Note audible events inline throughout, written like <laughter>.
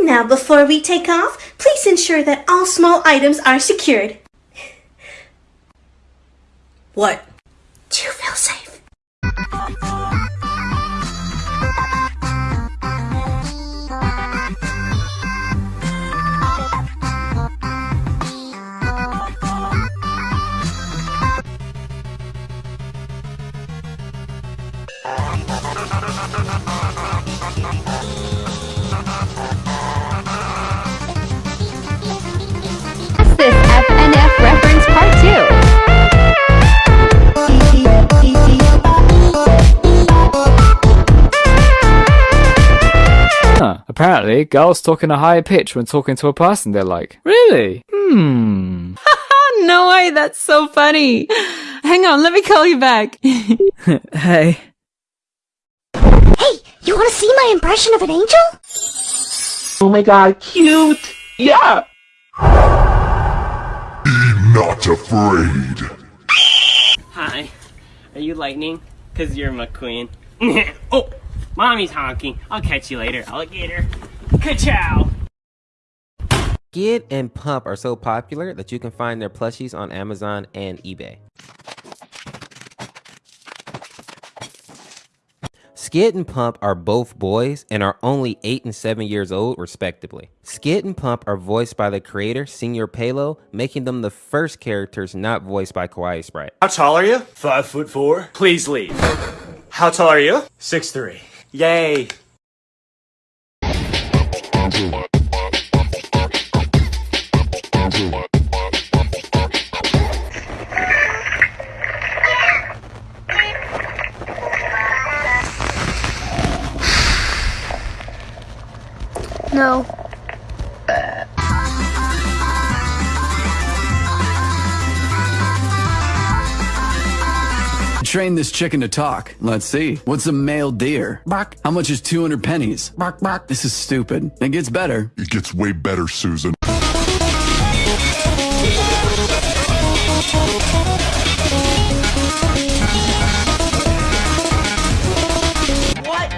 Now before we take off, please ensure that all small items are secured. What? Apparently, girls talk in a higher pitch when talking to a person they're like. Really? Hmm. <laughs> No way, that's so funny. Hang on, let me call you back. <laughs> hey. Hey, you want to see my impression of an angel? Oh my god, cute! Yeah! Be not afraid. Hi. Are you lightning? Cause you're my queen. <laughs> oh, mommy's honking. I'll catch you later, alligator. Ka-chow! Skid and Pump are so popular that you can find their plushies on Amazon and eBay. Skid and Pump are both boys and are only 8 and 7 years old, respectively. Skid and Pump are voiced by the creator, Senior Pelo, making them the first characters not voiced by Kawai Sprite. How tall are you? Five foot four. Please leave. How tall are you? Six three. Yay. No. Train this chicken to talk. Let's see. What's a male deer? Bark. How much is 200 pennies? Bark, bark. This is stupid. It gets better. It gets way better, Susan. What?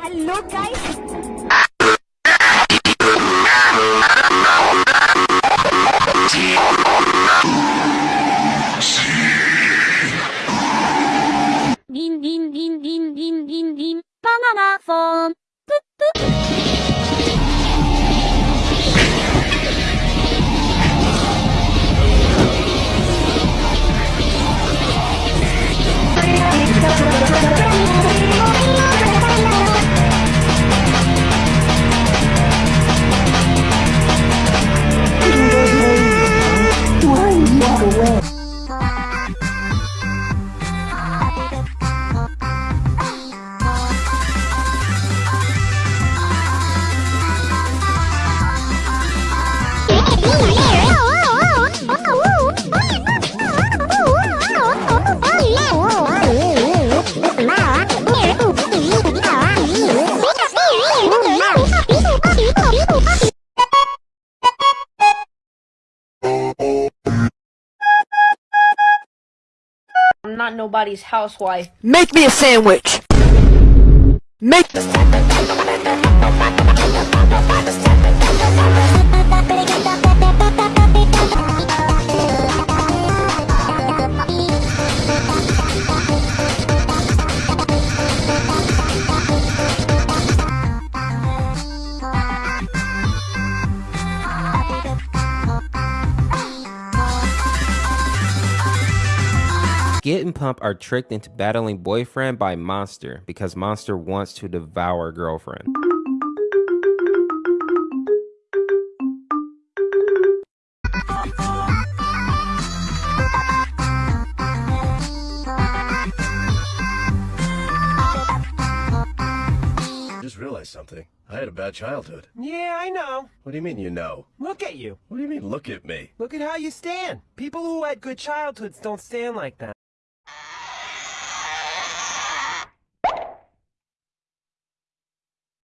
Hello, guys. Banana I'm not nobody's housewife. Make me a sandwich. Make Skid and Pump are tricked into battling boyfriend by Monster because Monster wants to devour girlfriend. Just realized something. I had a bad childhood. Yeah, I know. What do you mean you know? Look at you. What do you mean look at me? Look at how you stand. People who had good childhoods don't stand like that.